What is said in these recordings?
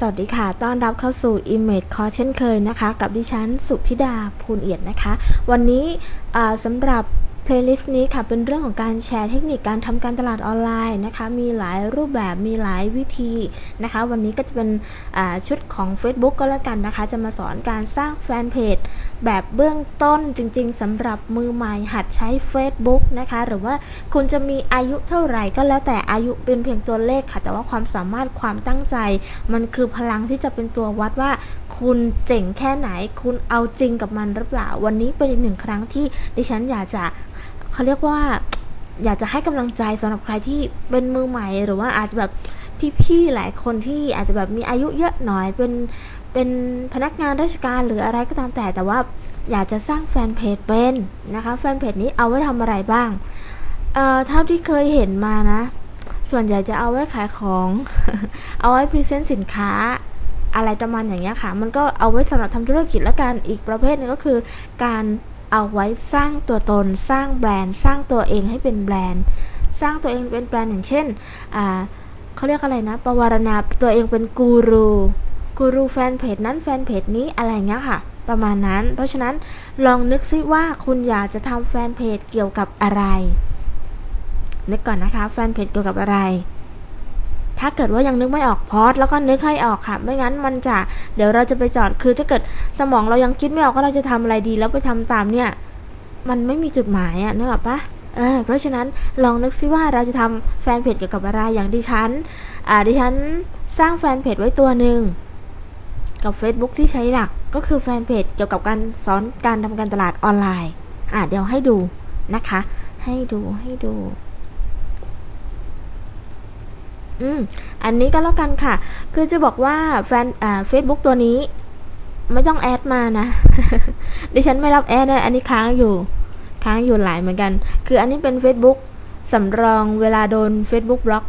สวัสดีค่ะ ต้อนรับเข้าสู่ Image Call เช่นเคยนะคะ กับดิฉัน สุธิดา ภูลเอียดนะคะ วันนี้สำหรับ playlist นี้ค่ะเป็นเรื่องของการแชร์เทคนิคการทำการตลาดออนไลน์นะคะ มีหลายรูปแบบมีหลายวิธีนะคะ วันนี้ก็จะเป็นชุดของ Facebook ก็แล้วกันนะคะ จะมาสอนการสร้างแฟนเพจแบบเบื้องต้นจริง ๆสำหรับมือใหม่หัดใช้ Facebook นะคะ หรือว่าคุณจะมีอายุเท่าไหร่ก็แล้วแต่อายุเป็นเพียงตัวเลขค่ะ แต่ว่าความสามารถความตั้งใจ มันคือพลังที่จะเป็นตัววัดว่า คุณเจ๋งแค่ไหน คุณเอาจริงกับมันหรือเปล่า วันนี้เป็นอีกหนึ่งครั้งที่ดิฉันอยากจะ เขาเรียกว่าอยากจะให้กำลังใจสำหรับใครที่เป็นมือใหม่หรือว่าอาจจะแบบพี่ๆหลายคนที่อาจจะแบบมีอายุเยอะหน่อยเป็นเป็นพนักงานราชการหรืออะไรก็ตามแต่แต่ว่าอยากจะสร้างแฟนเพจเป็นนะคะแฟนเพจนี้เอาไว้ทำอะไรบ้างเอ่อเท่าที่เคยเห็นมานะ ส่วนใหญ่จะเอาไว้ขายของ เอาไว้ present สินค้าอะไรประมาณอย่างเงี้ยค่ะ มันก็เอาไว้สำหรับทำธุรกิจแล้วกันอีกประเภทนึงก็คือการ เอาไว้สร้างตัวตนสร้างแบรนด์ สร้างตัวเองให้เป็นแบรนด์ สร้างตัวเองเป็นแบรนด์อย่างเช่นเขาเรียกอะไรนะประวารณาตัวเองเป็นกูรูกูรูแฟนเพจนั้นแฟนเพจนี้อะไรเงี้ยค่ะ ประมาณนั้น เพราะฉะนั้นลองนึกซิว่าคุณอยากจะทำแฟนเพจเกี่ยวกับอะไรนึกก่อนนะคะแฟนเพจเกี่ยวกับอะไร ถ้าเกิดว่ายังนึกไม่ออกพอดแล้วก็นึกให้ออกค่ะ ไม่งั้นมันจะเดี๋ยวเราจะไปจอดคือถ้าเกิดสมองเรายังคิดไม่ออกว่าเราจะทำอะไรดี แล้วไปทำตามเนี่ย มันไม่มีจุดหมายอะนึกออกปะเออเพราะฉะนั้นลองนึกซิว่าเราจะทำแฟนเพจเกี่ยวกับอะไรอย่างดิฉันอ่าดิฉันสร้างแฟนเพจไว้ตัวหนึ่งกับ Facebook ที่ใช้หลักก็คือแฟนเพจเกี่ยวกับการสอนการทำการตลาดออนไลน์ อ่าเดี๋ยวให้ดูนะคะ ให้ดูให้ดู อืมอันนี้ก็แล้วกันค่ะ คือจะบอกว่าแฟนอ่าเฟซบุ๊กตัวนี้ ไม่ต้อง add มานะ ดิฉันไม่รับ add นะอันนี้ค้างอยู่ ค้างอยู่หลายเหมือนกัน คืออันนี้เป็น Facebook สำรองเวลาโดน Facebook บล็อก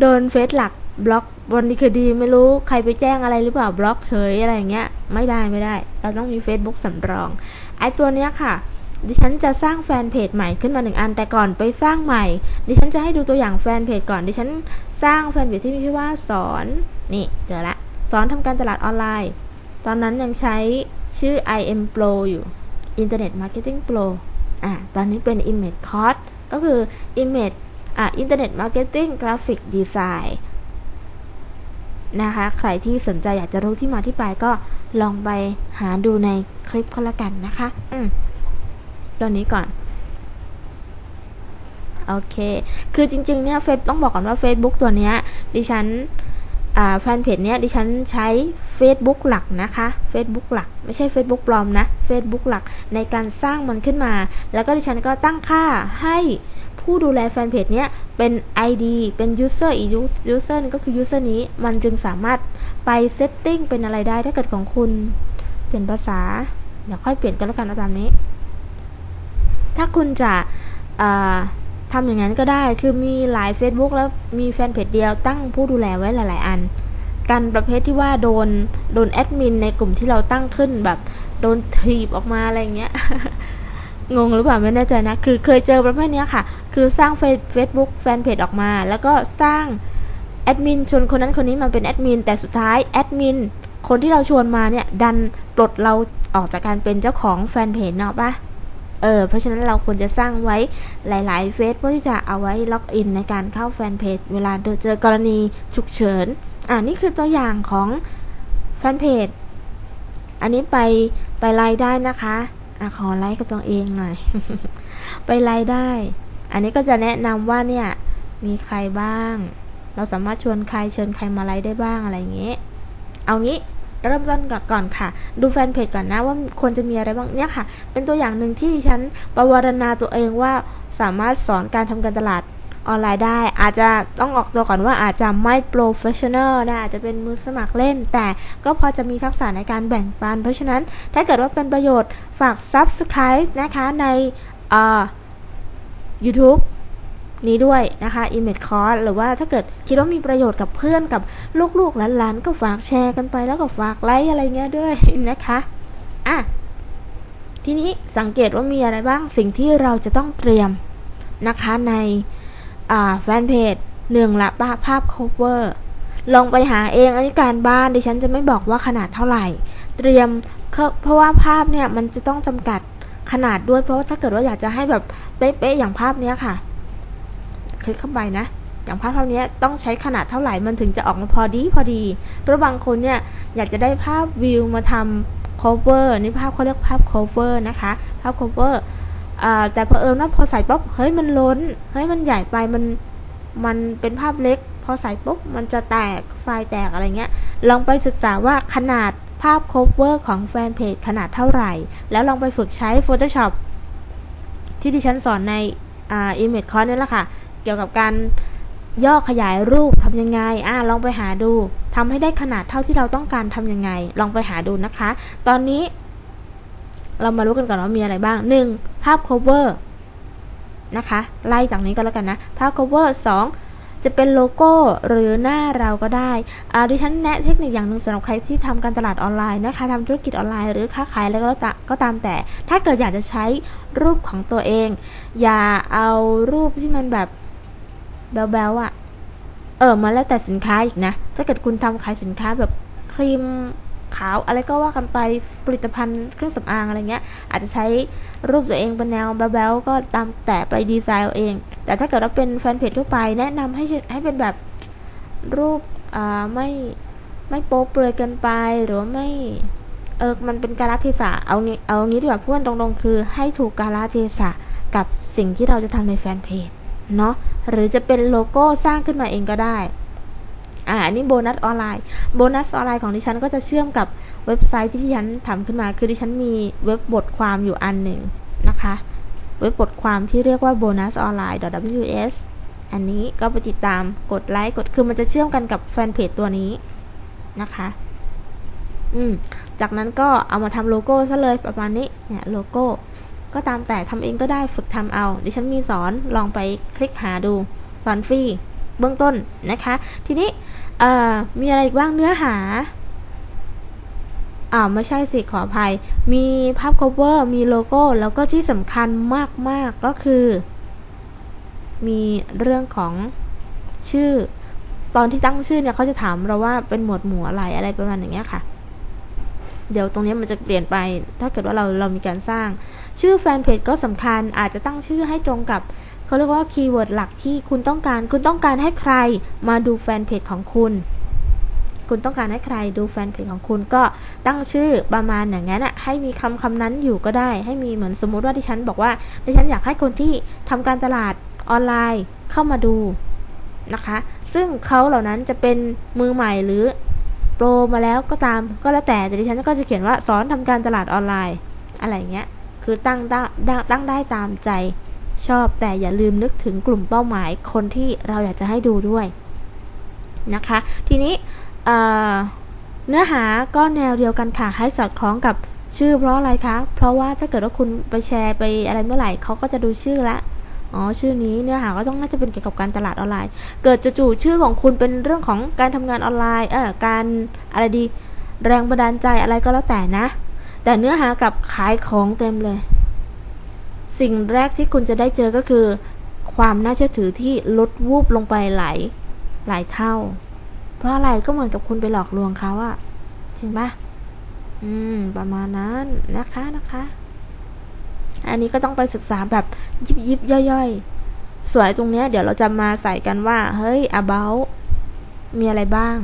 โดนเฟซหลักบล็อกวันนี้คือดีไม่รู้ใครไปแจ้งอะไรหรือเปล่าบล็อกเฉยอะไรอย่างเงี้ย ไม่ได้ไม่ได้ เราต้องมี Facebook สำรองไอ้ตัวเนี้ยค่ะ ดิฉันจะสร้างแฟนเพจใหม่ขึ้นมาหนึ่งอันแต่ก่อนไปสร้างใหม่ ดิฉันจะให้ดูตัวอย่างแฟนเพจก่อน ดิฉันสร้างแฟนเพจที่มีชื่อว่าสอนนี่เจอละสอนทำการตลาดออนไลน์ ตอนนั้นยังใช้ชื่อ IM Pro อยู่ Internet Marketing Pro อะตอนนี้เป็น Image Course ก็คือ Image อะ Internet Marketing Graphic Design นะคะ ใครที่สนใจอยากจะรู้ที่มาที่ไปก็ลองไปหาดูในคลิปก็แล้วกันนะคะ อืม ตัวนี้ก่อนโอเค คือจริงๆ เนี่ยเฟซต้องบอกก่อนว่า Facebook ตัวเนี้ยดิฉันแฟนเพจเนี้ยดิฉันใช้ Facebook หลักนะคะ Facebook หลัก ไม่ใช่ Facebook ปลอมนะ Facebook หลักในการสร้างมันขึ้นมา แล้วก็ดิฉันก็ตั้งค่าให้ผู้ดูแลแฟนเพจเนี้ยเป็น ID เป็น user อีก user นึงก็คือ user นี้มันจึงสามารถไป setting เป็นอะไรได้ถ้าเกิดของคุณ เปลี่ยนภาษา เดี๋ยวค่อยเปลี่ยนกันแล้วกันเอาตามนี้ ถ้าคุณจะทำอย่างนั้นก็ได้ คือมีหลาย Facebook แล้วมีแฟนเพจเดียวตั้งผู้ดูแลไว้หลาย ๆ อัน กันประเภทที่ว่าโดนโดนแอดมินในกลุ่มที่เราตั้งขึ้นแบบโดนทีบออกมาอะไรเงี้ย งงหรือเปล่าไม่แน่ใจนะ คือเคยเจอประเภทนี้ค่ะ คือสร้างเฟซบุ๊กแฟนเพจออกมา แล้วก็สร้างแอดมินชวนคนนั้นคนนี้มาเป็นแอดมิน แต่สุดท้ายแอดมินคนที่เราชวนมาเนี่ย ดันปลดเราออกจากการเป็นเจ้าของแฟนเพจเนาะปะ เออเพราะฉะนั้นเราควรจะสร้างไว้หลาย ๆ เฟซเพื่อที่จะเอาไว้ล็อกอินในการเข้าแฟนเพจเวลาเจอกรณีฉุกเฉินอ่านี่คือตัวอย่างของแฟนเพจอันนี้ไปไปไลค์ได้นะคะอะขอไลค์กับตัวเองหน่อย ไปไลค์ได้ อันนี้ก็จะแนะนำว่าเนี่ยมีใครบ้าง เราสามารถชวนใครเชิญใครมาไลค์ได้บ้างอะไรอย่างเงี้ยเอางี้ เริ่มต้นก่อนค่ะ ดูแฟนเพจก่อนนะว่าควรจะมีอะไรบ้างเนี่ยค่ะ เป็นตัวอย่างหนึ่งที่ฉันประวารณาตัวเองว่าสามารถสอนการทำการตลาดออนไลน์ได้อาจจะต้องออกตัวก่อนว่าอาจจะไม่ professional นะอาจจะเป็นมือสมัครเล่น แต่ก็พอจะมีทักษะในการแบ่งปัน เพราะฉะนั้นถ้าเกิดว่าเป็นประโยชน์ฝาก Subscribe นะคะใน YouTube นี้ด้วยนะคะ Image Course หรือว่าถ้าเกิดคิดว่ามีประโยชน์กับเพื่อนกับลูกๆหลานๆก็ฝากแชร์กันไปแล้วก็ฝากไลค์อะไรเงี้ยด้วยนะคะอะทีนี้สังเกตว่ามีอะไรบ้างสิ่งที่เราจะต้องเตรียมนะคะในแฟนเพจหนึ่งละภาพ cover ลองไปหาเองอันนี้การบ้านดิฉันจะไม่บอกว่าขนาดเท่าไหร่ เตรียมเพราะว่าภาพเนี่ยมันจะต้องจำกัดขนาดด้วยเพราะว่าถ้าเกิดว่าอยากจะให้แบบเป๊ะๆอย่างภาพเนี้ยค่ะ คลิกเข้าไปนะอย่างภาพภานี้ต้องใช้ขนาดเท่าไหร่มันถึงจะออกมาพอดีพอดีเพราะบางคนเนี่ยอยากจะได้ภาพวิวมาทำ cover นี่ภาพเขาเรียกภาพ cover นะคะ ภาพ cover แต่พอเอิญว่าพอใส่ปุ๊บเฮ้ยมันล้นเฮ้ยมันใหญ่ไปมันมันเป็นภาพเล็ก พอใส่ปุ๊บมันจะแตกไฟล์แตกอะไรเงี้ยลองไปศึกษาว่าขนาดภาพ cover ของแฟนเพจขนาดเท่าไหร่ แล้วลองไปฝึกใช้ Photoshop ที่ดิฉันสอนในอ่า image course นี่แหละค่ะ เกี่ยวกับการย่อขยายรูปทำยังไง อ่าลองไปหาดูทำให้ได้ขนาดเท่าที่เราต้องการทำยังไง ลองไปหาดูนะคะ ตอนนี้ เรามารู้กันก่อนว่ามีอะไรบ้าง 1. ภาพ cover นะคะ ไล่จากนี้ก็แล้วกันนะ ภาพ cover 2 จะเป็นโลโก้หรือหน้าเราก็ได้อ่าดิฉันแนะเทคนิคอย่างหนึ่งสำหรับใครที่ทำการตลาดออนไลน์นะคะทำธุรกิจออนไลน์หรือค้าขายอะไรก็ตามแต่ ถ้าเกิดอยากจะใช้รูปของตัวเอง อย่าเอารูปที่มันแบบ แบลๆอะ่ะ เออมาแล้วแต่สินค้าอีกนะ ถ้าเกิดคุณทำขายสินค้าแบบครีมขาวอะไรก็ว่ากันไปผลิตภัณฑ์เครื่องสำอางอะไรเงี้ย อาจจะใช้รูปตัวเองเป็นแนวแบลๆก็ตามแต่ไปดีไซน์เอาเอง แต่ถ้าเกิดว่าเป็นแฟนเพจทั่วไปแนะนำให้ให้เป็นแบบรูปอ่าไม่ไม่โป๊เปลือยเกินไปหรือว่าไม่เออมันเป็นกาลเทศะเอางี้เอางี้ดีกว่าพูดตรงๆคือให้ถูกกาลเทศะกับสิ่งที่เราจะทำในแฟนเพจ เนาะหรือจะเป็นโลโก้สร้างขึ้นมาเองก็ได้อ่าอันนี้โบนัสออนไลน์โบนัสออนไลน์ของดิฉันก็จะเชื่อมกับเว็บไซต์ที่ดิฉันทำขึ้นมา คือดิฉันมีเว็บบทความอยู่อันหนึ่งนะคะ เว็บบทความที่เรียกว่า bonus online ws อันนี้ก็ไปติดตามกดไลค์กดคือมันจะเชื่อมกันกับแฟนเพจตัวนี้นะคะ อืมจากนั้นก็เอามาทำโลโก้ซะเลยประมาณนี้เนี่ยโลโก้ ก็ตามแต่ทำเองก็ได้ฝึกทำเอา ดิฉันมีสอนลองไปคลิกหาดู สอนฟรีเบื้องต้นนะคะ ทีนี้มีอะไรอีกบ้างเนื้อหาอ่าไม่ใช่สิขออภัย มีภาพ cover มีโลโก้ แล้วก็ที่สำคัญมาก ๆ ก็คือ มีเรื่องของชื่อ ตอนที่ตั้งชื่อเนี่ยเขาจะถามเราว่าเป็นหมวดหมู่อะไรอะไรประมาณอย่างเงี้ยค่ะ เดี๋ยวตรงนี้มันจะเปลี่ยนไป ถ้าเกิดว่าเราเรามีการสร้าง ชื่อแฟนเพจก็สำคัญอาจจะตั้งชื่อให้ตรงกับเขาเรียกว่าคีย์เวิร์ดหลักที่คุณต้องการ คุณต้องการให้ใครมาดูแฟนเพจของคุณ คุณต้องการให้ใครดูแฟนเพจของคุณก็ตั้งชื่อประมาณอย่างนั้นอะให้มีคำคำนั้นอยู่ก็ได้ ให้มีเหมือนสมมุติว่าที่ฉันบอกว่าดิฉันอยากให้คนที่ทำการตลาดออนไลน์เข้ามาดูนะคะ ซึ่งเขาเหล่านั้นจะเป็นมือใหม่หรือ รมาแล้วก็ตามก็แล้วแต่แต่ดิฉันก็จะเขียนว่าสอนทำการตลาดออนไลน์ อะไรเงี้ยคือตั้งได้ตั้งได้ตามใจชอบแต่อย่าลืมนึกถึงกลุ่มเป้าหมายคนที่เราอยากจะให้ดูด้วยนะคะ ทีนี้เนื้อหาก็แนวเดียวกันค่ะ ให้สอดคล้องกับชื่อเพราะอะไรคะ เพราะว่าถ้าเกิดว่าคุณไปแชร์ไปอะไรเมื่อไหร่เขาก็จะดูชื่อละ อ๋อชื่อนี้เนื้อหาก็ต้องน่าจะเป็นเกี่ยวกับการตลาดออนไลน์ เกิดจู่ๆชื่อของคุณเป็นเรื่องของการทำงานออนไลน์เออการอะไรดีแรงบันดาลใจอะไรก็แล้วแต่นะ แต่เนื้อหากับขายของเต็มเลย สิ่งแรกที่คุณจะได้เจอก็คือ ความน่าเชื่อถือที่ลดวูบลงไปหลายหลายเท่า เพราะอะไรก็เหมือนกับคุณไปหลอกลวงเขาอะจริงปะอืม ประมาณนั้นนะคะนะคะ อันนี้ก็ต้องไปศึกษาแบบยิบยิบย่อยๆ ส่วนตรงนี้เดี๋ยวเราจะมาใส่กันว่า เฮ้ย about มีอะไรบ้าง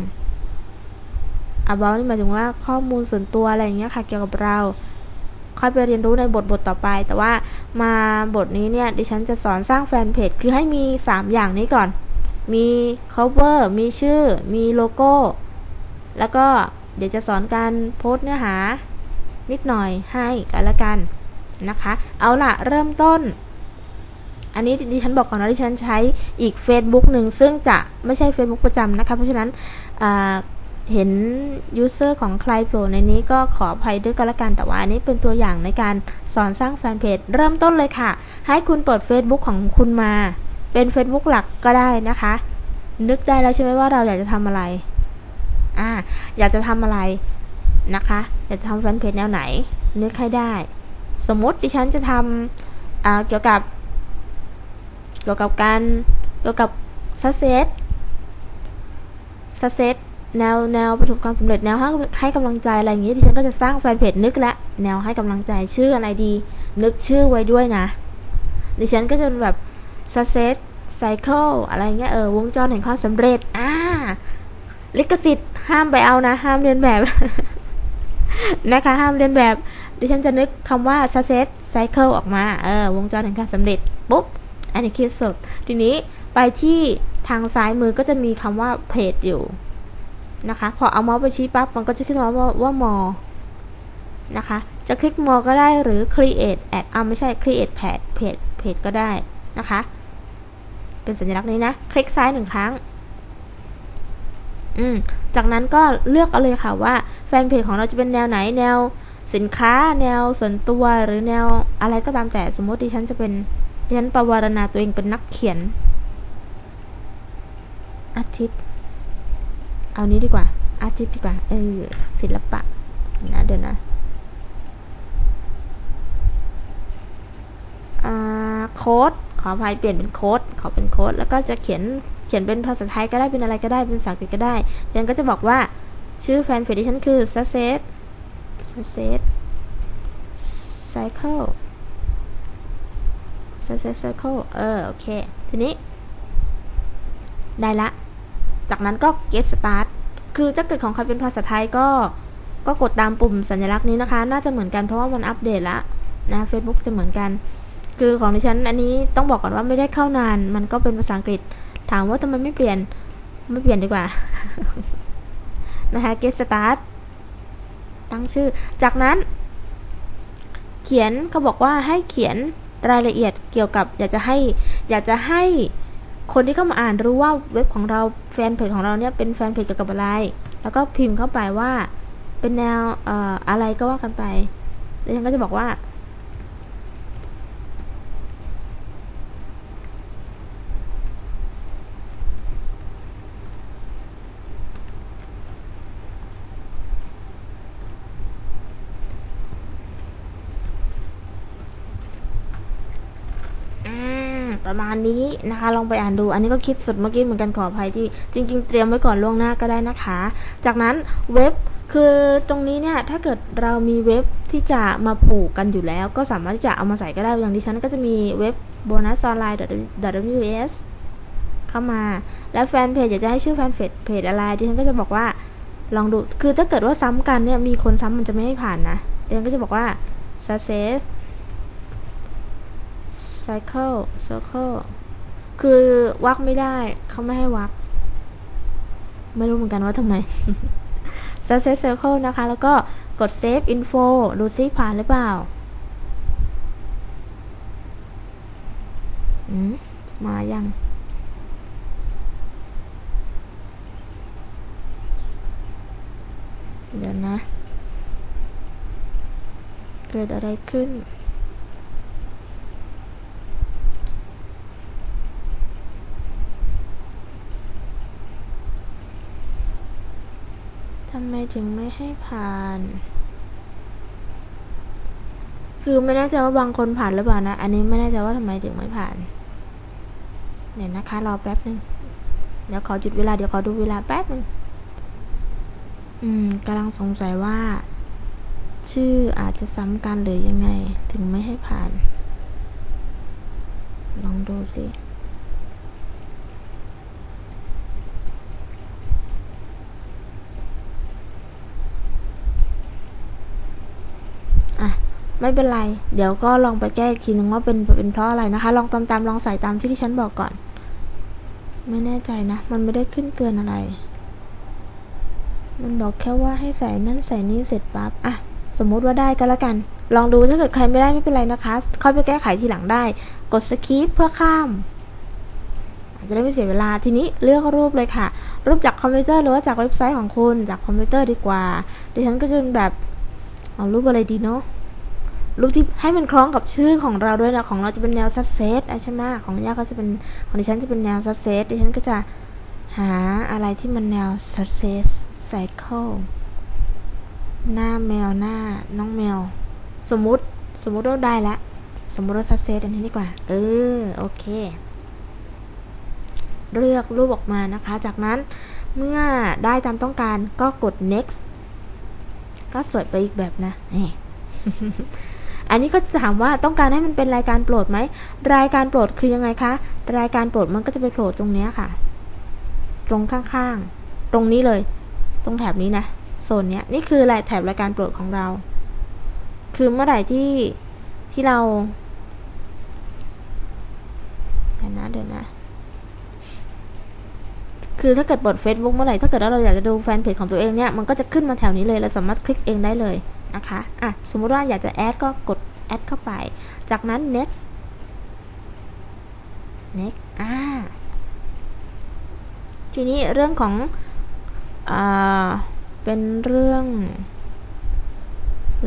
about นี่หมายถึงว่าข้อมูลส่วนตัวอะไรอย่างเงี้ยค่ะ เกี่ยวกับเราค่อยไปเรียนรู้ในบทบทต่อไป แต่ว่ามาบทนี้เนี่ยดิฉันจะสอนสร้างแฟนเพจ คือให้มี 3 อย่างนี้ก่อน มี cover มีชื่อ มีโลโก้ แล้วก็เดี๋ยวจะสอนการโพสต์เนื้อหานิดหน่อยให้กันละกัน นะคะ เอาล่ะ เริ่มต้น อันนี้ดิฉันบอกก่อนนะดิฉันใช้อีก Facebook หนึ่งซึ่งจะไม่ใช่ Facebook ประจำนะคะ เพราะฉะนั้นเห็นยูเซอร์ของใครโผล่ในนี้ก็ขออภัยด้วยกันละกันแต่ว่าอันนี้เป็นตัวอย่างในการสอนสร้างแฟนเพจเริ่มต้นเลยค่ะ ให้คุณเปิด Facebook ของคุณมา เป็น Facebook หลักก็ได้นะคะ นึกได้แล้วใช่ไหมว่าเราอยากจะทำอะไรอ่าอยากจะทำอะไรนะคะ อยากจะทำแฟนเพจแนวไหน นึกให้ได้ สมมติดิฉันจะทำเกี่ยวกับ เกี่ยวกับการเกี่ยวกับซัเซสซัเซตแนวแนวประสบความสำเร็จแนวให้ให้กำลังใจอะไรอย่างนี้ดิฉันก็จะสร้างแฟนเพจนึกละแนวให้กำลังใจชื่ออะไรดี นึกชื่อไว้ด้วยนะ ดิฉันก็จะเป็นแบบ success cycle อะไรเงี้ยเออวงจรแห่งความสำเร็จอ่าลิขสิทธิ์ห้ามไปเอานะ ห้ามเรียนแบบ นะคะ ห้ามเรียนแบบ ดิฉันจะนึกคำว่า success cycle ออกมา เออ วงจรแห่งการสำเร็จ ปุ๊บ อันนี้คิดสดทีนี้ไปที่ทางซ้ายมือก็จะมีคำว่าเพจอยู่ นะคะ พอเอาเมาส์ไปชี้ปั๊บ มันก็จะขึ้นมาว่าว่ามอนะคะ จะคลิกมอก็ได้หรือ create ad อ่าไม่ใช่ create page page page ก็ได้นะคะ เป็นสัญลักษณ์นี้นะ คลิกซ้ายหนึ่งครั้งอืมจากนั้นก็เลือกเอาเลยค่ะว่าแฟนเพจของเราจะเป็นแนวไหนแนว สินค้าแนวส่วนตัวหรือแนวอะไรก็ตามแต่สมมติดิฉันจะเป็นดิฉันประวารณาตัวเองเป็นนักเขียน อาทิตย์ เอานี้ดีกว่า อาทิตย์ดีกว่า เออศิลปะนะเดี๋ยวนะโค้ดขออภัยเปลี่ยนเป็นโค้ดขอเป็นโค้ดแล้วก็จะเขียนเขียนเป็นภาษาไทยก็ได้เป็นอะไรก็ได้เป็นภาษาอังกฤษก็ได้เรียนก็จะบอกว่าชื่อแฟนเพจดิฉันคือ success success cycle success cycle เออ โอเค ทีนี้ ได้ละ จากนั้นก็ get start คือถ้าเกิดของใครเป็นภาษาไทยก็ ก็กดตามปุ่มสัญลักษณ์นี้นะคะ น่าจะเหมือนกันเพราะว่ามันอัปเดตละนะ Facebook จะเหมือนกัน คือของดิฉันอันนี้ต้องบอกก่อนว่าไม่ได้เข้านาน มันก็เป็นภาษาอังกฤษ ถามว่าทำไมไม่เปลี่ยน ไม่เปลี่ยนดีกว่า นะคะ get start ตั้งชื่อ จากนั้น เขียนเขาบอกว่าให้เขียนรายละเอียดเกี่ยวกับ อยากจะให้ อยากจะให้คนที่เข้ามาอ่านรู้ว่าเว็บของเราแฟนเพจของเราเนี่ยเป็นแฟนเพจเกี่ยวกับอะไร แล้วก็พิมพ์เข้าไปว่าเป็นแนวอออะไรก็ว่ากันไปแล้วฉันก็จะบอกว่า ประมาณนี้นะคะ ลองไปอ่านดู อันนี้ก็คิดสุดเมื่อกี้เหมือนกันขออภัยที่จริง ๆ เตรียมไว้ก่อนล่วงหน้าก็ได้นะคะ จากนั้นเว็บคือตรงนี้เนี่ยถ้าเกิดเรามีเว็บที่จะมาผูกกันอยู่แล้ว ก็สามารถที่จะเอามาใส่ก็ได้อย่างดิฉันก็จะมีเว็บ bonus online ws เข้ามา แล้วแฟนเพจอยากจะให้ชื่อแฟนเพจเพจอะไรดิฉันก็จะบอกว่าลองดูคือถ้าเกิดว่าซ้ำกันเนี่ยมีคนซ้ำมันจะไม่ให้ผ่านนะดิฉันก็จะบอกว่า success cycle circle คือวักไม่ได้เขาไม่ให้วัก ไม่รู้เหมือนกันว่าทำไม success circle นะคะ แล้วก็กด save info ดูซิผ่านหรือเปล่าอืมมายังเดี๋ยวนะ เกิดอะไรขึ้นำไมถึงไม่ให้ผ่าน คือไม่แน่ใจว่าบางคนผ่านหรือเปล่านะ อันนี้ไม่แน่ใจว่าทำไมถึงไม่ผ่านเดี๋ยนะคะ รอแป๊บนึง เดี๋ยวขอหยุดเวลา เดี๋ยวขอดูเวลาแป๊บนึง อืมกำลังสงสัยว่า ชื่ออาจจะซ้ำกันหรือยังไง ถึงไม่ให้ผ่าน ลองดูสิ ไม่เป็นไร เดี๋ยวก็ลองไปแก้อีกทีนึงว่าเป็นเป็นเพราะอะไรนะคะ ลองตามตามลองใส่ตามที่ที่ฉันบอกก่อน ไม่แน่ใจนะ มันไม่ได้ขึ้นเตือนอะไร มันบอกแค่ว่าให้ใส่นั่นใส่นี่เสร็จปั๊บอะสมมุติว่าได้ก็แล้วกัน ลองดูถ้าเกิดใครไม่ได้ไม่เป็นไรนะคะ ค่อยไปแก้ไขทีหลังได้ กด skip เพื่อข้ามจะได้ไม่เสียเวลาทีนี้เลือกรูปเลยค่ะ รูปจากคอมพิวเตอร์หรือว่าจากเว็บไซต์ของคุณจากคอมพิวเตอร์ดีกว่าดิฉันก็จะเป็นแบบเอารูปอะไรดีเนาะ รูปที่ให้มันคล้องกับชื่อของเราด้วยนะของเราจะเป็นแนวซัสเซสใช่ไหมของย่าก็จะเป็นของดิฉันจะเป็นแนวซัสเซสดิฉันก็จะหาอะไรที่มันแนว success cycle หน้าแมวหน้าน้องแมว สมมุติสมมุติว่าได้แล้วสมมุติว่าซัสเซสอันนี้ดีกว่า เออโอเค เลือกรูปออกมานะคะ จากนั้นเมื่อได้ตามต้องการก็กด next ก็สวยไปอีกแบบนะนี่ อันนี้ก็จะถามว่าต้องการให้มันเป็นรายการโปรดไหม รายการโปรดคือยังไงคะ รายการโปรดมันก็จะไปโผล่ตรงเนี้ยค่ะ ตรงข้างๆ ตรงนี้เลย ตรงแถบนี้นะ โซนเนี้ยนี่คือรายแถบรายการโปรดของเรา คือเมื่อไหร่ที่ที่เราเดี๋ยวนะเดี๋ยวนะคือถ้าเกิดเปิด Facebook เมื่อไหร่ถ้าเกิดว่าเราอยากจะดูแฟนเพจของตัวเองเนี่ยมันก็จะขึ้นมาแถวนี้เลยเราสามารถคลิกเองได้เลย นะคะอะสมมติว่าอยากจะแอดก็กดแอดเข้าไป จากนั้น next next อ่าทีนี้เรื่องของอ่าเป็นเรื่อง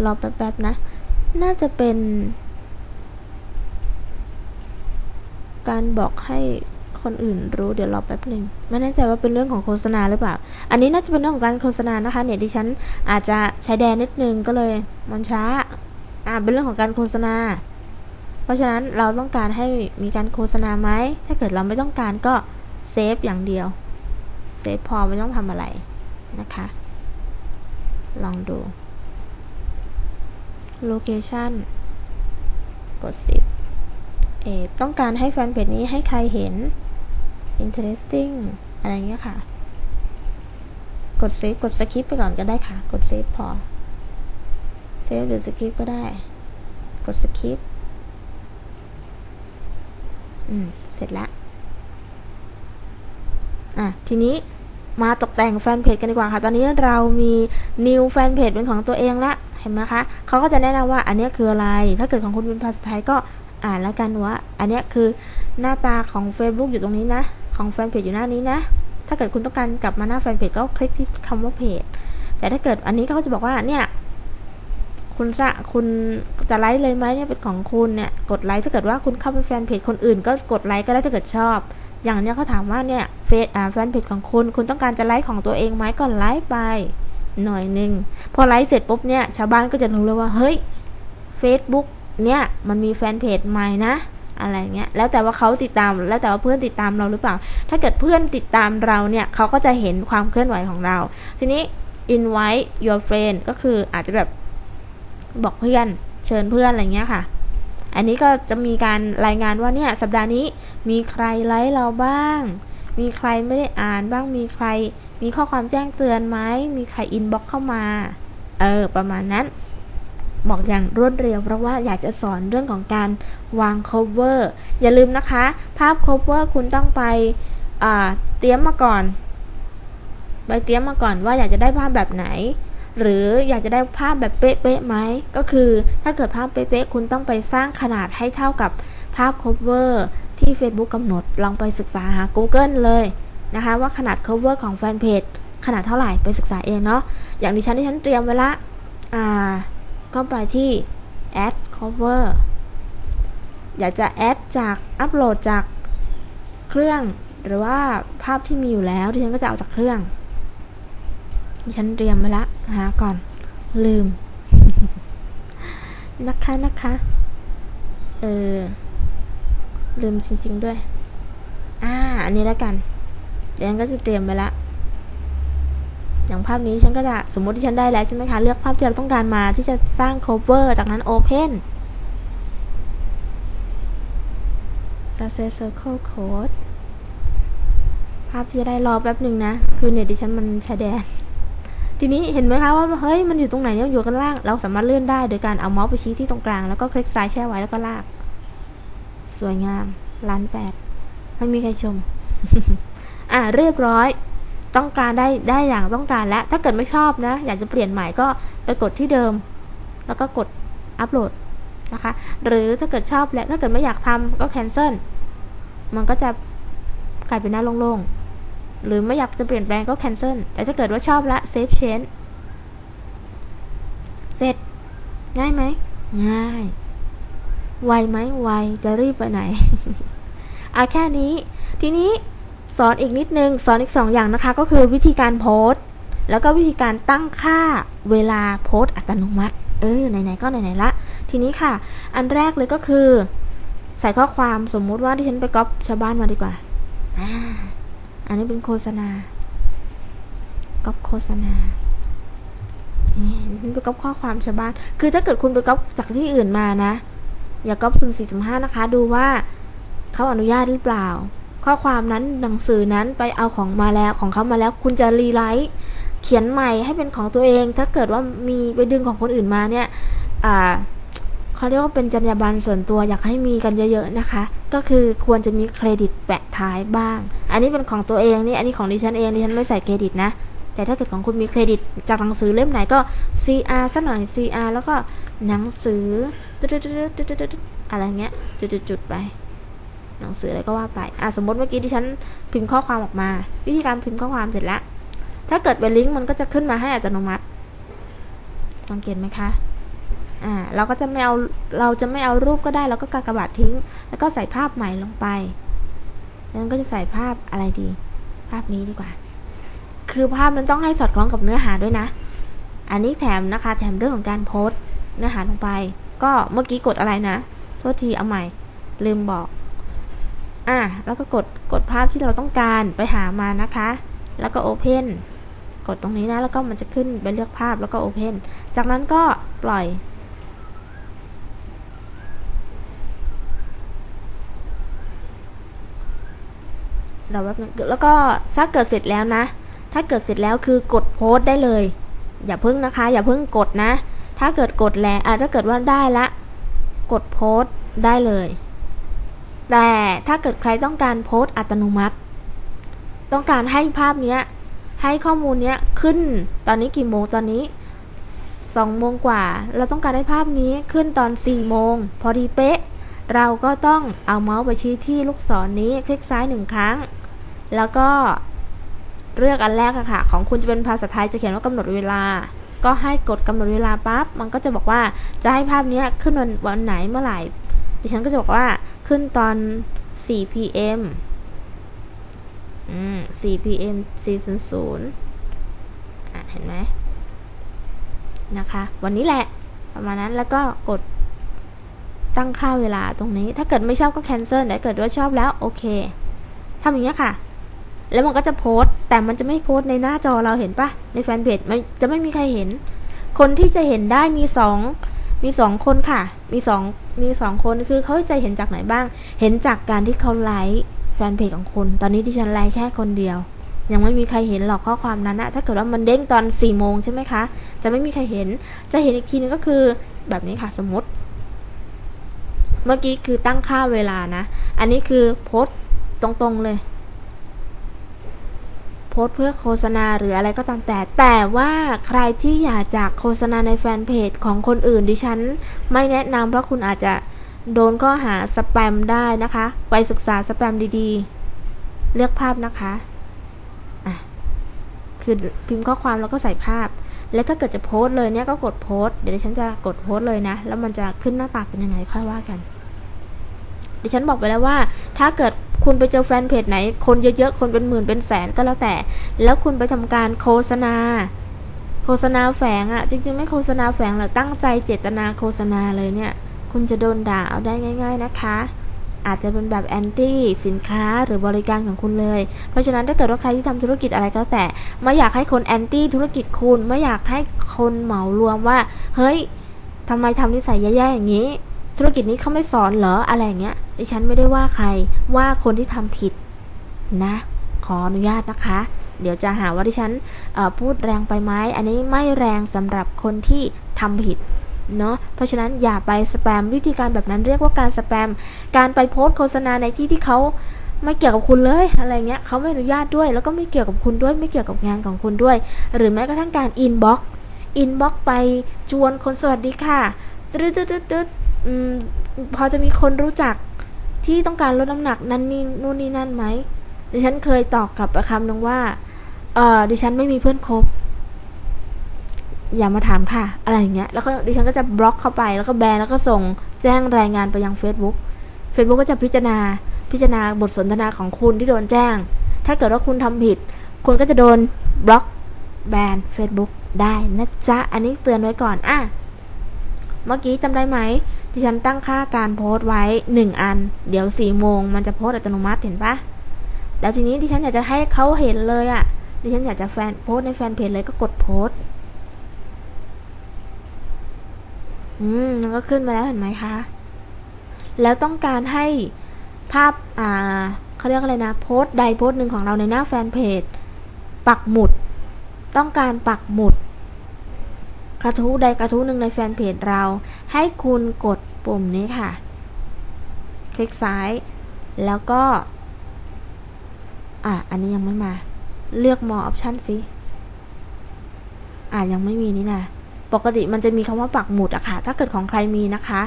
รอแป๊บๆนะ น่าจะเป็น การบอกให้ คนอื่นรู้เดี๋ยวรอแป๊บหนึ่งไม่แน่ใจว่าเป็นเรื่องของโฆษณาหรือเปล่า อันนี้น่าจะเป็นเรื่องของการโฆษณานะคะเนี่ยดิฉันอาจจะใช้แดนนิดนึงก็เลยมันช้าอ่าเป็นเรื่องของการโฆษณา เพราะฉะนั้นเราต้องการให้มีการโฆษณาไหมถ้าเกิดเราไม่ต้องการก็เซฟอย่างเดียวเซฟพอไม่ต้องทำอะไรนะคะ ลองดู location กด 10เอต้องการให้แฟนเพจนี้ให้ใครเห็น interesting อะไรเงี้ยค่ะ กด save กด skip ไปก่อนก็ได้ค่ะ กด save พอ save หรือ skip ก็ได้ กด skip อืม เสร็จแล้วอะ ทีนี้มาตกแต่งแฟนเพจกันดีกว่าค่ะ ตอนนี้เรามี new แฟนเพจเป็นของตัวเองละเห็นไหมคะ เขาก็จะแนะนำว่าอันนี้คืออะไร ถ้าเกิดของคุณเป็นภาษาไทยก็อ่านแล้วกันว่า อันนี้คือหน้าตาของ Facebook อยู่ตรงนี้นะ ของแฟนเพจอยู่หน้านี้นะ ถ้าเกิดคุณต้องการกลับมาหน้าแฟนเพจก็คลิกที่คำว่าเพจ แต่ถ้าเกิดอันนี้เขาจะบอกว่าเนี่ย คุณจะคุณจะไลค์เลยไหมเนี่ยเป็นของคุณเนี่ยกดไลค์ถ้าเกิดว่าคุณเข้าไปแฟนเพจคนอื่น ก็กดไลค์ก็ได้ถ้าเกิดชอบ อย่างเนี้ยเขาถามว่าเนี่ยเฟซอ่าแฟนเพจของคุณ คุณต้องการจะไลค์ของตัวเองไหมก็ไลค์ไปหน่อยหนึ่งพอไลค์เสร็จปุ๊บเนี่ยชาวบ้านก็จะรู้เลยว่า เฮ้ย Facebook เนี่ย มันมีแฟนเพจใหม่นะ อะไรเงี้ยแล้วแต่ว่าเขาติดตามแล้วแต่ว่าเพื่อนติดตามเราหรือเปล่า ถ้าเกิดเพื่อนติดตามเราเนี่ยเขาก็จะเห็นความเคลื่อนไหวของเรา ทีนี้ invite your friend ก็คืออาจจะแบบบอกเพื่อนเชิญเพื่อนอะไรเงี้ยค่ะ อันนี้ก็จะมีการรายงานว่าเนี่ยสัปดาห์นี้มีใครไลค์เราบ้าง มีใครไม่ได้อ่านบ้างมีใคร มีข้อความแจ้งเตือนไหมมีใครอินบ็อกเข้ามา เออ ประมาณนั้น บอกอย่างรวดเร็ว เพราะว่าอยากจะสอนเรื่องของการวาง cover อย่าลืมนะคะ ภาพ cover คุณต้องไปเตรียมมาก่อน ไปเตรียมมาก่อนว่าอยากจะได้ภาพแบบไหน หรืออยากจะได้ภาพแบบเป๊ะๆไหม ก็คือถ้าเกิดภาพเป๊ะๆคุณต้องไปสร้างขนาดให้เท่ากับภาพ cover ที่ Facebook กำหนด ลองไปศึกษาหา Google เลยนะคะ ว่าขนาด cover ของแฟนเพจขนาดเท่าไหร่ไปศึกษาเองเนาะอย่างดิฉันที่ฉันเตรียมไว้ละอ่า ก็ไปที่ add cover อยากจะแอดจากอัปโหลดจากเครื่องหรือว่าภาพที่มีอยู่แล้วที่ฉันก็จะเอาจากเครื่องดิฉันเตรียมไว้ละหาก่อน ลืม นะคะนะคะเออลืมจริง ๆด้วย อ่า อันนี้แล้วกันเดี๋ยวฉันก็จะเตรียมไปละ อย่างภาพนี้ฉันก็จะสมมติที่ฉันได้แล้วใช่ไหมคะ เลือกภาพที่เราต้องการมาที่จะสร้าง cover จากนั้น open success circle code ภาพที่จะได้รอแป๊บหนึ่งนะ คือเน็ตดิฉันมันชายแดน ทีนี้เห็นไหมคะว่าเฮ้ยมันอยู่ตรงไหนเนี่ยอยู่กันล่าง เราสามารถเลื่อนได้โดยการเอาเมาส์ไปชี้ที่ตรงกลาง แล้วก็คลิกซ้ายแช่ไว้แล้วก็ลาก สวยงามล้านแปดไม่มีใครชม อะเรียบร้อย ต้องการได้ได้อย่างต้องการแล้วถ้าเกิดไม่ชอบนะ อยากจะเปลี่ยนใหม่ก็ไปกดที่เดิม แล้วก็กดอัปโหลดนะคะ หรือถ้าเกิดชอบและถ้าเกิดไม่อยากทำก็ cancel มันก็จะกลายเป็นหน้าโล่งๆ หรือไม่อยากจะเปลี่ยนแปลงก็ cancel แต่ถ้าเกิดว่าชอบละ save change เสร็จ ง่ายไหม ง่าย ไวไหมไวจะรีบไปไหน อะแค่นี้ ทีนี้ สอนอีกนิดนึง สอนอีก 2 อย่างนะคะ ก็คือวิธีการโพสต์แล้วก็วิธีการตั้งค่าเวลาโพสต์อัตโนมัติ เออ ไหน ๆ ก็ไหน ๆ ละ ทีนี้ค่ะ อันแรกเลยก็คือ ใส่ข้อความสมมุติว่าที่ฉันไปก๊อปชาวบ้านมาดีกว่า อันนี้เป็นโฆษณา ก๊อปโฆษณานี่ไปก๊อปข้อความชาวบ้าน คือถ้าเกิดคุณไปก๊อปจากที่อื่นมานะ อย่าก๊อปสุ่มสี่สุ่มห้านะคะ ดูว่าเขาอนุญาตหรือเปล่า ข้อความนั้นหนังสือนั้นไปเอาของมาแล้วของเขามาแล้ว คุณจะ rewrite เขียนใหม่ให้เป็นของตัวเอง ถ้าเกิดว่ามีไปดึงของคนอื่นมาเนี่ยอ่าเขาเรียกว่าเป็นจรรยาบรรณส่วนตัวอยากให้มีกันเยอะๆนะคะ ก็คือควรจะมีเครดิตแปะท้ายบ้าง อันนี้เป็นของตัวเองนี่อันนี้ของดิฉันเองดิฉันไม่ใส่เครดิตนะ แต่ถ้าเกิดของคุณมีเครดิตจากหนังสือเล่มไหนก็ CR สักหน่อย CR แล้วก็หนังสืออะไรเงี้ยจุดๆไป หนังสืออะไรก็ว่าไปอะสมมติเมื่อกี้ดิฉันพิมพ์ข้อความออกมา วิธีการพิมพ์ข้อความเสร็จแล้วถ้าเกิดเป็นลิงก์มันก็จะขึ้นมาให้อัตโนมัติสังเกตไหมคะอ่าเราก็จะไม่เอาเราจะไม่เอารูปก็ได้เราก็กากบาททิ้ง แล้วก็ใส่ภาพใหม่ลงไปแล้วก็จะใส่ภาพอะไรดี ภาพนี้ดีกว่า คือภาพนั้นต้องให้สอดคล้องกับเนื้อหาด้วยนะ อันนี้แถมนะคะ แถมเรื่องของการโพสต์เนื้อหาลงไป ก็เมื่อกี้กดอะไรนะโทษทีเอาใหม่ ลืมบอก อะแล้วก็กดกดภาพที่เราต้องการไปหามานะคะ แล้วก็โอเพนกดตรงนี้นะ แล้วก็มันจะขึ้นไปเลือกภาพแล้วก็โอเพนจากนั้นก็ปล่อย เราแบบนึงแล้วก็ถ้าเกิดเสร็จแล้วนะ ถ้าเกิดเสร็จแล้วคือกดโพสได้เลย อย่าเพิ่งนะคะ อย่าเพิ่งกดนะ ถ้าเกิดกดแล้วอะถ้าเกิดว่าได้ละ กดโพสได้เลย แต่ถ้าเกิดใครต้องการโพสอัตโนมัติ ต้องการให้ภาพเนี้ย ให้ข้อมูลเนี้ยขึ้นตอนนี้กี่โมงตอนนี้สองโมงกว่า เราต้องการให้ภาพนี้ขึ้นตอนสี่โมงพอดีเป๊ะ เราก็ต้องเอาเมาส์ไปชี้ที่ลูกศรนนี้คลิกซ้ายหนึ่งครั้ง แล้วก็เลือกอันแรกอะค่ะ ของคุณจะเป็นภาษาไทยจะเขียนว่ากำหนดเวลา ก็ให้กดกำหนดเวลาปั๊บมันก็จะบอกว่าจะให้ภาพนี้ขึ้นวันวันไหนเมื่อไหร่ดิฉันก็จะบอกว่า ขึ้นตอน 4 pm อืม 4 pm 400อะ เห็นไหม นะคะ วันนี้แหละ ประมาณนั้น แล้วก็กดตั้งค่าเวลาตรงนี้ ถ้าเกิดไม่ชอบก็ cancel แต่เกิดว่าชอบแล้ว โอเค ทำอย่างนี้ค่ะ แล้วมันก็จะโพสต์ แต่มันจะไม่โพสต์ในหน้าจอเราเห็นปะในแฟนเพจมันจะไม่มีใครเห็น คนที่จะเห็นได้มีสองมีสองคนค่ะ มีสอง มีสองคนคือเขาจะเห็นจากไหนบ้าง เห็นจากการที่เขาไลค์แฟนเพจของคุณ ตอนนี้ที่ฉันไลค์แค่คนเดียว ยังไม่มีใครเห็นหรอกข้อความนั้นนะถ้าเกิดว่ามันเด้งตอน4ี่โมงใช่ไหมคะ จะไม่มีใครเห็น จะเห็นอีกทีนึงก็คือแบบนี้ค่ะสมมติ เมื่อกี้คือตั้งค่าเวลานะ อันนี้คือโพสต์ตรงๆเลย โพสเพื่อโฆษณาหรืออะไรก็ตามแต่ แต่ว่าใครที่อยากจากโฆษณาในแฟนเพจของคนอื่นดิฉัน ไม่แนะนำเพราะคุณอาจจะโดนข้อหาสแปมได้นะคะ ไปศึกษาสแปมดีๆ เลือกภาพนะคะอะคือพิมพ์ข้อความแล้วก็ใส่ภาพ แล้วถ้าเกิดจะโพสเลยเนี่ยก็กดโพสเดี๋ยวดิฉันจะกดโพสเลยนะ แล้วมันจะขึ้นหน้าตาเป็นยังไงค่อยว่ากันดิฉันบอกไปแล้วว่า ถ้าเกิด คุณไปเจอแฟนเพจไหน คนเยอะๆ คนเป็นหมื่นเป็นแสนก็แล้วแต่ แล้วคุณไปทำการโฆษณา โฆษณาแฝงอะ่ะ จริงๆ ไม่โฆษณาแฝงหรอกตั้งใจเจตนาโฆษณาเลยเนี่ย คุณจะโดนด่าเอาได้ง่าย ๆนะคะอาจจะเป็นแบบแอนตี้สินค้าหรือบริการของคุณเลย เพราะฉะนั้นถ้าเกิดว่าใครที่ทำธุรกิจอะไรก็แต่ ไม่อยากให้คนแอนตี้ธุรกิจคุณ ไม่อยากให้คนเหมารวมว่า เฮ้ยทำไมทำนิสัยแย่ๆอย่างนี้ ธุรกิจนี้เขาไม่สอนเหรออะไรเงี้ยดิฉันไม่ได้ว่าใครว่าคนที่ทำผิดนะ ขออนุญาตนะคะ เดี๋ยวจะหาว่าดิฉันพูดแรงไปไหมอันนี้ไม่แรงสำหรับคนที่ทำผิดเนาะเพราะฉะนั้นอย่าไปสแปมวิธีการแบบนั้นเรียกว่าการสแปม การไปโพสต์โฆษณาในที่ที่เขาไม่เกี่ยวกับคุณเลยอะไรเงี้ยเขาไม่อนุญาตด้วย แล้วก็ไม่เกี่ยวกับคุณด้วยไม่เกี่ยวกับงานของคุณด้วย หรือแม้กระทั่งการ inbox inbox ไปชวนคนสวัสดีค่ะตึ๊ดตึ๊ดตึ๊ด พอจะมีคนรู้จักที่ต้องการลดน้ำหนักนั้นนี่นู่นนี่นั่นไหมดิฉันเคยตอบกลับคำนึงว่า เออดิฉันไม่มีเพื่อนคบ อย่ามาถามค่ะ อะไรอย่างเงี้ย แล้วก็ดิฉันก็จะบล็อกเข้าไป แล้วก็แบนแล้วก็ส่งแจ้งรายงานไปยัง Facebook Facebook ก็จะพิจารณา พิจารณาบทสนทนาของคุณที่โดนแจ้ง ถ้าเกิดว่าคุณทำผิด คุณก็จะโดนบล็อกแบน Facebook ได้นะจ๊ะ อันนี้เตือนไว้ก่อน อะ เมื่อกี้จำได้ไหม ดิฉันตั้งค่าการโพสต์ไว้ 1 อัน เดี๋ยว4โมงมันจะโพสต์อัตโนมัติเห็นปะแล้วทีนี้ดิฉันอยากจะให้เขาเห็นเลยอะดิฉันอยากจะแฟนโพสในแฟนเพจเลยก็กดโพสอืมมันก็ขึ้นมาแล้วเห็นไหมคะ แล้วต้องการให้ภาพ อ่าเขาเรียกอะไรนะ โพสใดโพสหนึ่งของเราในหน้าแฟนเพจ ปักหมุด ต้องการปักหมุด กระทู้ใดกระทู้หนึ่งในแฟนเพจเรา ให้คุณกดปุ่มนี้ค่ะ คลิกซ้าย แล้วก็ อะ อันนี้ยังไม่มา เลือกมอออปชันสิ อะ ยังไม่มีนี่นะ ปกติมันจะมีคำว่าปักหมุดอะค่ะ ถ้าเกิดของใครมีนะคะ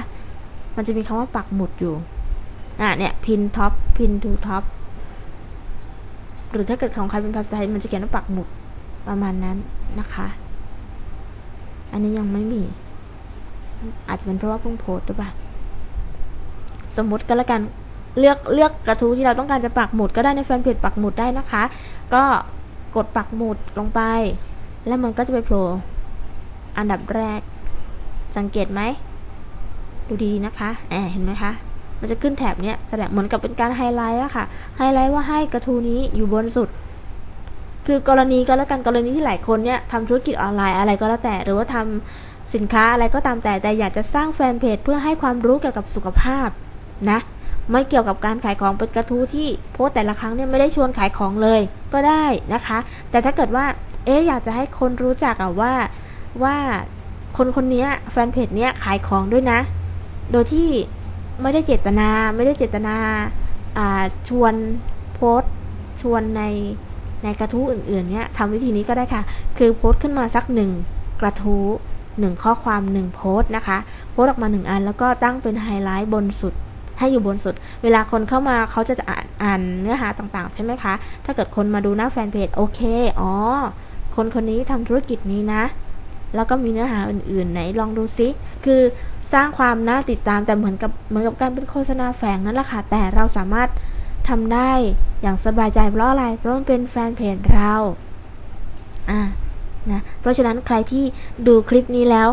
มันจะมีคำว่าปักหมุดอยู่ อะ เนี่ย pin top pin to top หรือถ้าเกิดของใครเป็นภาษาไทย มันจะเขียนว่าปักหมุดประมาณนั้นนะคะ อันนี้ยังไม่มี อาจจะเป็นเพราะว่าเพิ่งโพสต์หรือเปล่าสมมติก็แล้วกันเลือกเลือกกระทู้ที่เราต้องการจะปักหมุดก็ได้ในแฟนเพจปักหมุดได้นะคะ ก็กดปักหมุดลงไป แล้วมันก็จะไปโผล่อันดับแรก สังเกตไหม ดูดีๆนะคะแอบเห็นไหมคะ มันจะขึ้นแถบเนี้ยแสดงเหมือนกับเป็นการไฮไลท์อะค่ะ ไฮไลท์ว่าให้กระทู้นี้อยู่บนสุด คือกรณีก็แล้วกันกรณีที่หลายคนเนี่ยทำธุรกิจออนไลน์อะไรก็แล้วแต่ หรือว่าทำสินค้าอะไรก็ตามแต่แต่อยากจะสร้างแฟนเพจเพื่อให้ความรู้เกี่ยวกับสุขภาพนะไม่เกี่ยวกับการขายของเป็นกระทู้ที่โพสแต่ละครั้งเนี่ยไม่ได้ชวนขายของเลยก็ได้นะคะ แต่ถ้าเกิดว่าเอ๊อยากจะให้คนรู้จักอะว่าว่าคนคนนี้แฟนเพจเนี้ยขายของด้วยนะ โดยที่ไม่ได้เจตนาไม่ได้เจตนาชวนโพสชวนใน ในกระทู้อื่นๆเนี่ยทำวิธีนี้ก็ได้ค่ะ คือโพสขึ้นมาสักหนึ่งกระทู้หนึ่งข้อความหนึ่งโพสนะคะ โพสออกมาหนึ่งอัน แล้วก็ตั้งเป็นไฮไลท์บนสุด ให้อยู่บนสุด เวลาคนเข้ามาเขาจะอ่านอ่านเนื้อหาต่างๆ ใช่ไหมคะ ถ้าเกิดคนมาดูหน้าแฟนเพจโอเค อ๋อ คนคนนี้ทำธุรกิจนี้นะ แล้วก็มีเนื้อหาอื่นๆ ไหนลองดูซิคือสร้างความน่าติดตามแต่เหมือนกับเหมือนกับการเป็นโฆษณาแฝงนั่นแหละค่ะ แต่เราสามารถ ทำได้อย่างสบายใจเพราะอะไรเพราะมันเป็นแฟนเพจเราอ่านะเพราะฉะนั้นใครที่ดูคลิปนี้แล้ว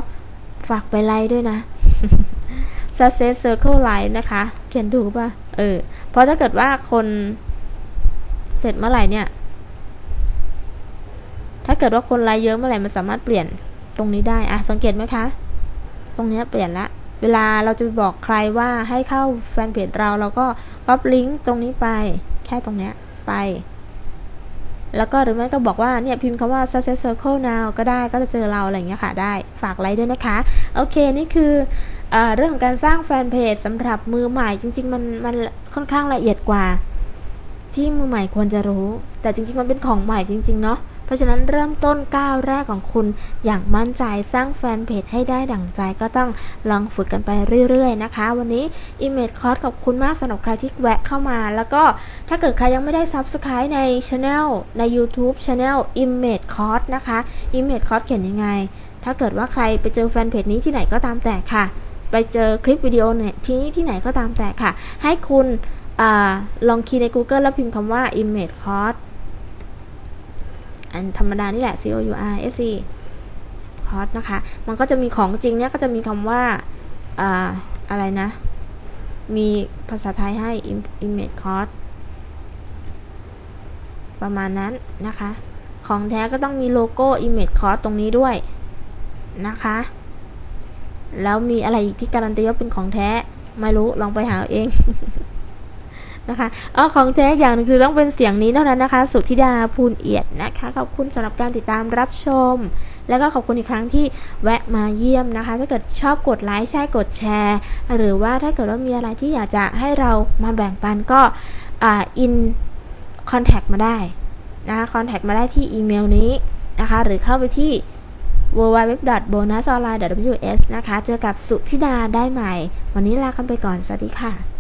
ฝากไปไลค์ด้วยนะ success circle line นะคะ เขียนถูกป่ะ เออ เพราะถ้าเกิดว่าคนเสร็จเมื่อไหร่เนี่ย ถ้าเกิดว่าคนไลค์เยอะเมื่อไหร่มันสามารถเปลี่ยนตรงนี้ได้ อะ สังเกตไหมคะ ตรงนี้เปลี่ยนละ เวลาเราจะไปบอกใครว่าให้เข้าแฟนเพจเราเราก็ก๊อปลิงก์ตรงนี้ไป แค่ตรงเนี้ยไป แล้วก็หรือไม่ก็บอกว่าเนี่ยพิมพ์คำว่า success circle now ก็ได้ก็จะเจอเราอะไรอย่างเงี้ยค่ะได้ฝากไลค์ด้วยนะคะ โอเคนี่คือเรื่องของการสร้างแฟนเพจสำหรับมือใหม่จริง ๆ มันมันค่อนข้างละเอียดกว่า ที่มือใหม่ควรจะรู้ แต่จริง ๆ มันเป็นของใหม่จริง ๆ เนาะ ราะฉะนั้นเริ่มต้นก้าวแรกของคุณอย่างมั่นใจสร้างแฟนเพจให้ได้ดั่งใจก็ต้องลองฝึกกันไปเรื่อยๆนะคะ วันนี้ Image Course ขอบคุณมากสำหรับใครที่แวะเข้ามา แล้วก็ถ้าเกิดใครยังไม่ได้ Subscribe ใน Channel ใน YouTube Channel Image Course นะคะ Image Course เขียนยังไง ถ้าเกิดว่าใครไปเจอแฟนเพจนี้ที่ไหนก็ตามแต่ค่ะ ไปเจอคลิปวิดีโอเนี่ยที่นี่ที่ไหนก็ตามแต่ค่ะ ให้คุณอลองคีย์ใน Google แล้วพิมพ์คำว่า image course อันธรรมดานี่แหละ c o u r s e course นะคะ มันก็จะมีของจริงเนี่ยก็จะมีคำว่าอาอะไรนะ มีภาษาไทยให้ image course ประมาณนั้นนะคะ ของแท้ก็ต้องมีโลโก้ image course ตรงนี้ด้วยนะคะ แล้วมีอะไรอีกที่การันตีว่าเป็นของแท้ ไม่รู้ ลองไปหาเอง นะคะอ๋อของแท้อย่างนึงคือต้องเป็นเสียงนี้เท่านั้นนะคะ สุธิดาภูลเอียดนะคะขอบคุณสำหรับการติดตามรับชม แล้วก็ขอบคุณอีกครั้งที่แวะมาเยี่ยมนะคะ ถ้าเกิดชอบกดไลค์ใช่กดแชร์ หรือว่าถ้าเกิดว่ามีอะไรที่อยากจะให้เรามาแบ่งปันก็อ่าอินคอนแทคมาได้นะคะคอนแทคมาได้ที่อีเมลนี้นะคะ หรือเข้าไปที่ www.bonusonline.ws นะคะ เจอกับสุธิดาได้ใหม่ วันนี้ลากันไปก่อน สวัสดีค่ะ